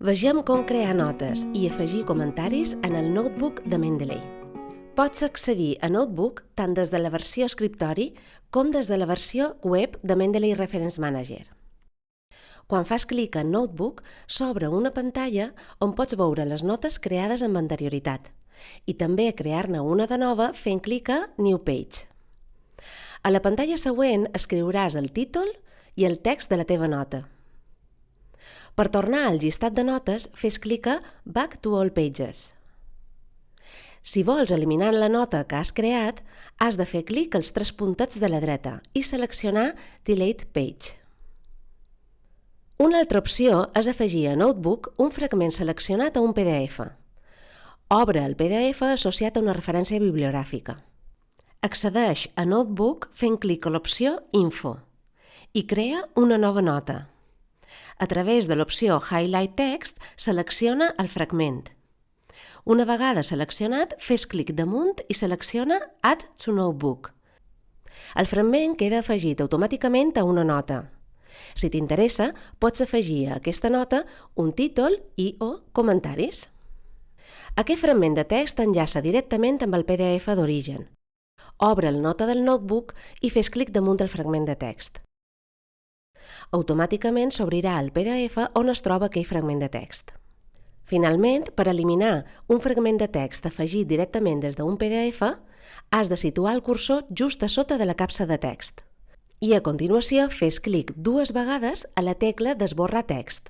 Vegem com crear notes i afegir comentaris en el notebook de Mendeley. Pots accedir a Notebook tant des de la versió escriptori com des de la versió web de Mendeley Reference Manager. Quan fas clic en Notebook, s'obre una pantalla on pots veure les notes creades amb anterioritat i també crear-ne una de nova fent clic a New Page. A la pantalla següent escriuràs el títol i el text de la teva nota. Per tornar al llistat de notes, fes clic a Back to All Pages. Si vols eliminar la nota que has creat, has de fer clic als tres puntets de la dreta i seleccionar Delete Page. Una altra opció és afegir a Notebook un fragment seleccionat a un PDF. Obre el PDF associat a una referència bibliogràfica. Accedeix a Notebook fent clic a l'opció Info i crea una nova nota. A través de l'opció Highlight Text, selecciona el fragment. Una vegada seleccionat, fes clic damunt i selecciona Add to Notebook. El fragment queda afegit automàticament a una nota. Si t'interessa, pots afegir a aquesta nota un títol i o comentaris. Aquest fragment de text enllaça directament amb el PDF d'origen. Obre el nota del notebook i fes clic damunt del fragment de text automàticament s'obrirà el PDF on es troba aquell fragment de text. Finalment, per eliminar un fragment de text afegit directament des d'un PDF, has de situar el cursor just a sota de la capsa de text. I a continuació fes clic dues vegades a la tecla d'esborrar text.